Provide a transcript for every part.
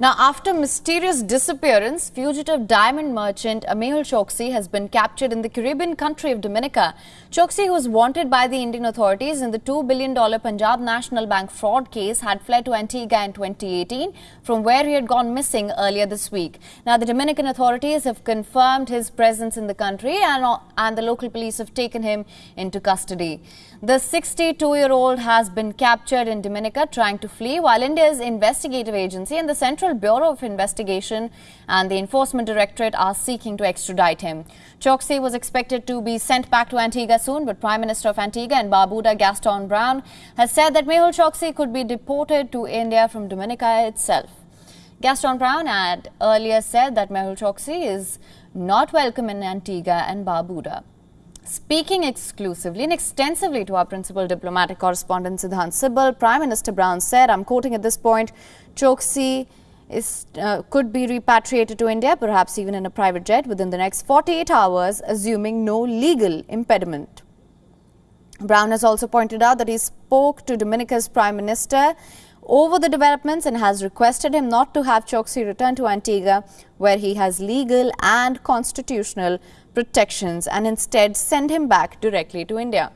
Now, after mysterious disappearance, fugitive diamond merchant Mehul Choksi has been captured in the Caribbean country of Dominica. Choksi, who was wanted by the Indian authorities in the $2 billion Punjab National Bank fraud case, had fled to Antigua in 2018, from where he had gone missing earlier this week. Now, the Dominican authorities have confirmed his presence in the country and, and the local police have taken him into custody. The 62-year-old has been captured in Dominica trying to flee, while India's investigative agency and the Central Bureau of Investigation and the Enforcement Directorate are seeking to extradite him. Choksi was expected to be sent back to Antigua soon, but Prime Minister of Antigua and Barbuda Gaston Browne has said that Mehul Choksi could be deported to India from Dominica itself. Gaston Browne had earlier said that Mehul Choksi is not welcome in Antigua and Barbuda. Speaking exclusively and extensively to our principal diplomatic correspondent Siddhant Sibal, Prime Minister Browne said, I'm quoting at this point, Choksi is, uh, could be repatriated to India, perhaps even in a private jet within the next 48 hours, assuming no legal impediment. Browne has also pointed out that he spoke to Dominica's Prime Minister over the developments and has requested him not to have Choksi return to Antigua, where he has legal and constitutional protections, and instead send him back directly to India.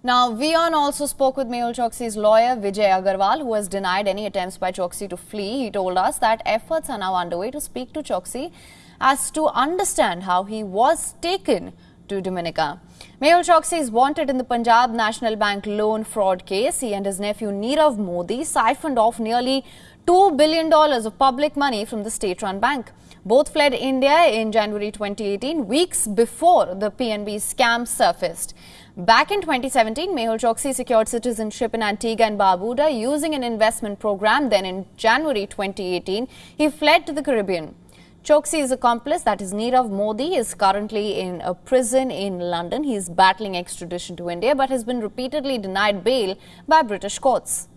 Now, WION also spoke with Mehul Choksi's lawyer Vijay Agarwal, who has denied any attempts by Choksi to flee. He told us that efforts are now underway to speak to Choksi as to understand how he was taken to Dominica. Mehul Choksi is wanted in the Punjab National Bank loan fraud case. He and his nephew Nirav Modi siphoned off nearly $2 billion of public money from the state-run bank. Both fled India in January 2018, weeks before the PNB scam surfaced. Back in 2017, Mehul Choksi secured citizenship in Antigua and Barbuda using an investment program. Then in January 2018, he fled to the Caribbean. Choksi's accomplice, that is Nirav Modi, is currently in a prison in London. He is battling extradition to India but has been repeatedly denied bail by British courts.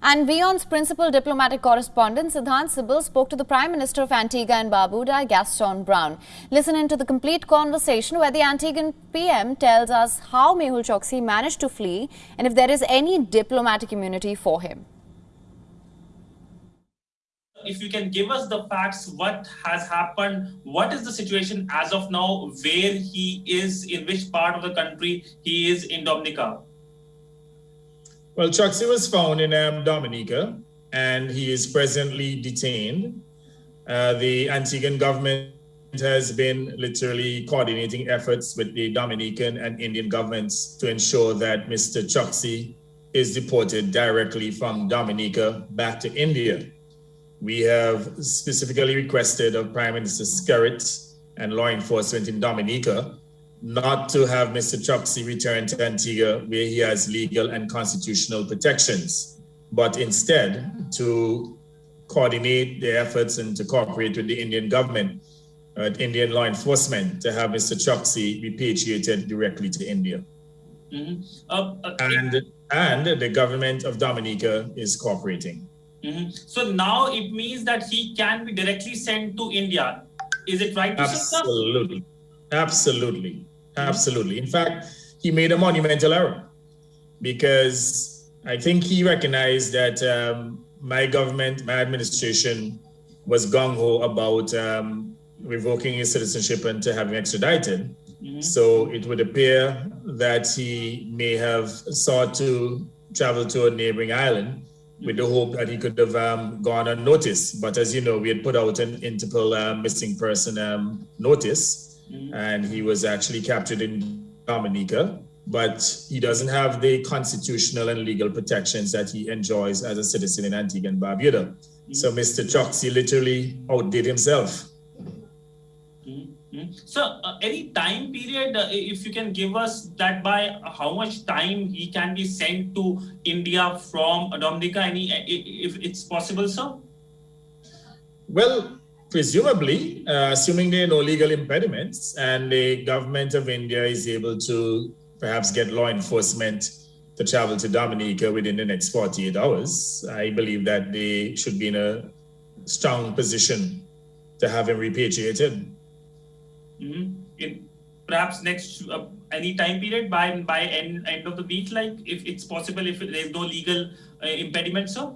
And WION's principal diplomatic correspondent Siddhant Sibal spoke to the Prime Minister of Antigua and Barbuda, Gaston Browne. Listen in to the complete conversation where the Antiguan PM tells us how Mehul Choksi managed to flee and if there is any diplomatic immunity for him. If you can give us the facts, what has happened, what is the situation as of now, where he is, in which part of the country he is in Dominica? Well, Choksi was found in um, Dominica and he is presently detained. Uh, the Antiguan government has been literally coordinating efforts with the Dominican and Indian governments to ensure that Mr. Choksi is deported directly from Dominica back to India. We have specifically requested of Prime Minister Skerrit and law enforcement in Dominica not to have Mr. Choksi return to Antigua where he has legal and constitutional protections, but instead to coordinate the efforts and to cooperate with the Indian government, uh, Indian law enforcement, to have Mr. Choksi repatriated directly to India. Mm -hmm. uh, uh, and, and the government of Dominica is cooperating. Mm -hmm. So now it means that he can be directly sent to India. Is it right? Absolutely. Absolutely. Absolutely. In fact, he made a monumental error because I think he recognized that um, my government, my administration was gung ho about um, revoking his citizenship and to having extradited. Mm -hmm. So it would appear that he may have sought to travel to a neighboring island with the hope that he could have um, gone unnoticed. But as you know, we had put out an Interpol uh, missing person um, notice mm-hmm. and he was actually captured in Dominica, but he doesn't have the constitutional and legal protections that he enjoys as a citizen in Antigua and Barbuda. Mm-hmm. So Mr. Choksi literally outdid himself. Mm-hmm. So, uh, any time period, uh, if you can give us that by how much time he can be sent to India from Dominica, any if it's possible, sir? Well, presumably, uh, assuming there are no legal impediments and the government of India is able to perhaps get law enforcement to travel to Dominica within the next 48 hours, I believe that they should be in a strong position to have him repatriated. Mm -hmm. In perhaps next uh, any time period by by end, end of the week, like if it's possible, if there's no legal uh, impediment, sir?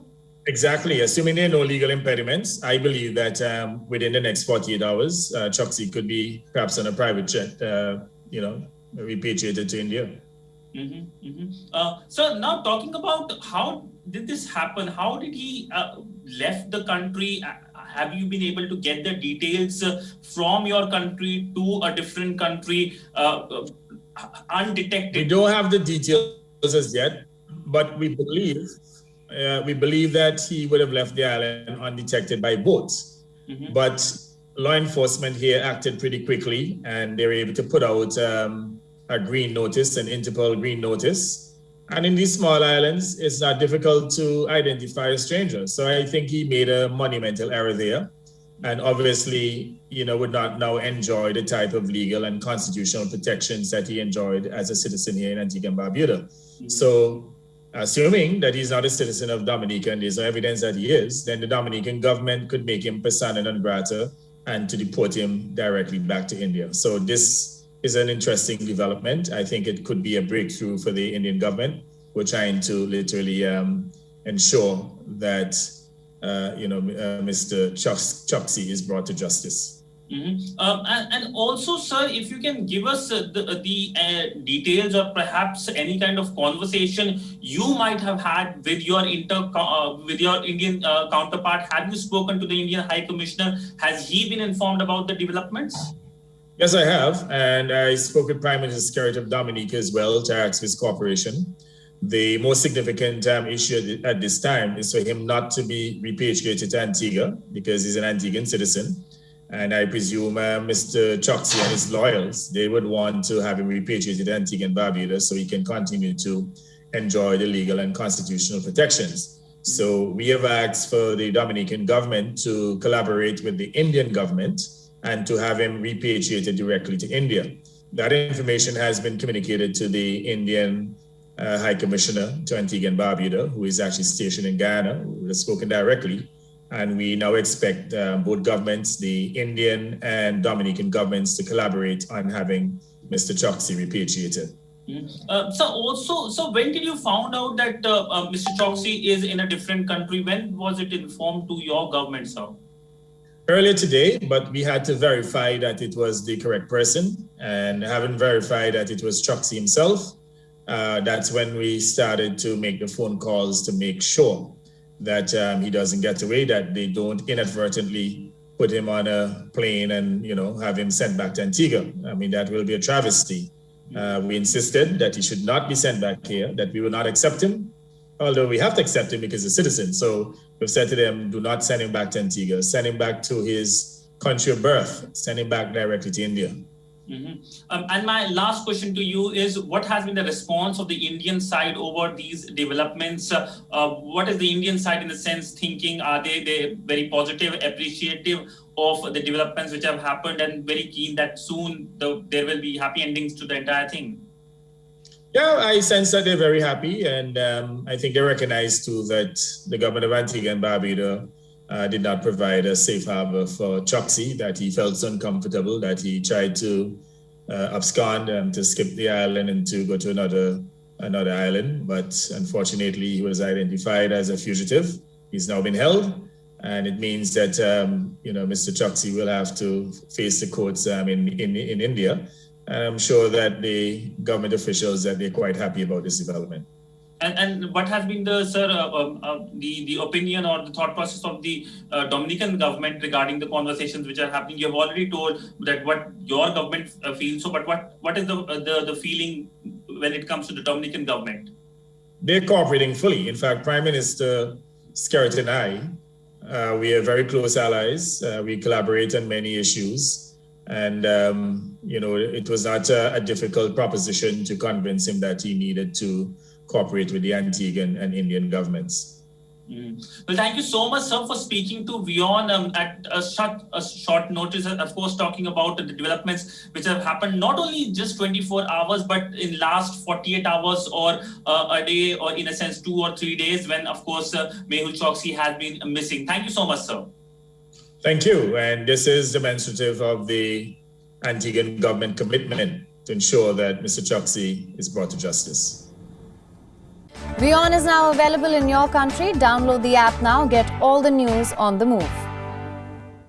Exactly. Assuming there are no legal impediments, I believe that um, within the next 48 hours, uh, Choksi could be perhaps on a private jet, uh, you know, repatriated to India. Mm-hmm, mm-hmm. Uh, so now talking about how did this happen? How did he uh, left the country? Have you been able to get the details uh, from your country to a different country uh, uh, undetected? We don't have the details as yet, but we believe uh, we believe that he would have left the island undetected by boat. Mm-hmm. But law enforcement here acted pretty quickly, and they were able to put out. Um, a green notice, an Interpol green notice. And in these small islands, it's not difficult to identify a stranger. So I think he made a monumental error there. And obviously, you know, would not now enjoy the type of legal and constitutional protections that he enjoyed as a citizen here in Antigua and Barbuda. Mm-hmm. So assuming that he's not a citizen of Dominica and there's no evidence that he is, then the Dominican government could make him persona non grata and to deport him directly back to India. So this is an interesting development. I think it could be a breakthrough for the Indian government. We're trying to literally um, ensure that uh, you know uh, Mr. Choksi is brought to justice. Mm-hmm. Um, and, and, also, sir, if you can give us uh, the, uh, the uh, details or perhaps any kind of conversation you might have had with your inter uh, with your Indian counterpart, have you spoken to the Indian High Commissioner? Has he been informed about the developments? Yes, I have. And I spoke with Prime Minister Skerrit of Dominica as well to ask his cooperation. The most significant um, issue at this time is for him not to be repatriated to Antigua because he's an Antiguan citizen. And I presume uh, Mr. Choksi and his lawyers, they would want to have him repatriated to Antigua and Barbuda so he can continue to enjoy the legal and constitutional protections. So we have asked for the Dominican government to collaborate with the Indian government and to have him repatriated directly to India. That information has been communicated to the Indian uh, High Commissioner to Antigua and Barbuda, who is actually stationed in Ghana, who has spoken directly. And we now expect uh, both governments, the Indian and Dominican governments, to collaborate on having Mr. Choksi repatriated. Mm-hmm. Uh, so also, so when did you found out that uh, uh, Mr. Choksi is in a different country? When was it informed to your government, sir? earlier today, but we had to verify that it was the correct person. And having verified that it was Choksi himself, uh, that's when we started to make the phone calls to make sure that um, he doesn't get away, that they don't inadvertently put him on a plane and you know have him sent back to Antigua. I mean, that will be a travesty. Uh, we insisted that he should not be sent back here, that we will not accept him, although we have to accept him because he's a citizen. So we've said to them, do not send him back to Antigua, send him back to his country of birth, send him back directly to India. Mm-hmm. Um, and my last question to you is what has been the response of the Indian side over these developments? Uh, uh, what is the Indian side, in the sense, thinking? Are they, they very positive, appreciative of the developments which have happened, and very keen that soon the, there will be happy endings to the entire thing? Yeah, I sense that they're very happy, and um, I think they recognize too that the government of Antigua and Barbuda uh, did not provide a safe harbor for Choksi, that he felt uncomfortable, that he tried to uh, abscond and to skip the island and to go to another another island, but unfortunately he was identified as a fugitive. He's now been held, and it means that um, you know Mr. Choksi will have to face the courts um, in, in in India and I'm sure that the government officials that they're quite happy about this development. And, and what has been the sir uh, um, uh, the the opinion or the thought process of the uh, Dominican government regarding the conversations which are happening? You have already told that what your government uh, feels. So, but what what is the uh, the the feeling when it comes to the Dominican government? They're cooperating fully. In fact, Prime Minister Skerrit and I, uh, we are very close allies. we collaborate on many issues. And, um, you know, it was not a, a, difficult proposition to convince him that he needed to cooperate with the Antiguan and Indian governments. Mm. Well, thank you so much, sir, for speaking to WION um, at a short, a short notice, of course, talking about the developments which have happened not only just 24 hours, but in last 48 hours or uh, a day, or in a sense, two or three days, when, of course, uh, Mehul Choksi has been missing. Thank you so much, sir. Thank you. And this is demonstrative of the Antiguan government commitment to ensure that Mr. Choksi is brought to justice. WION is now available in your country. Download the app now. Get all the news on the move.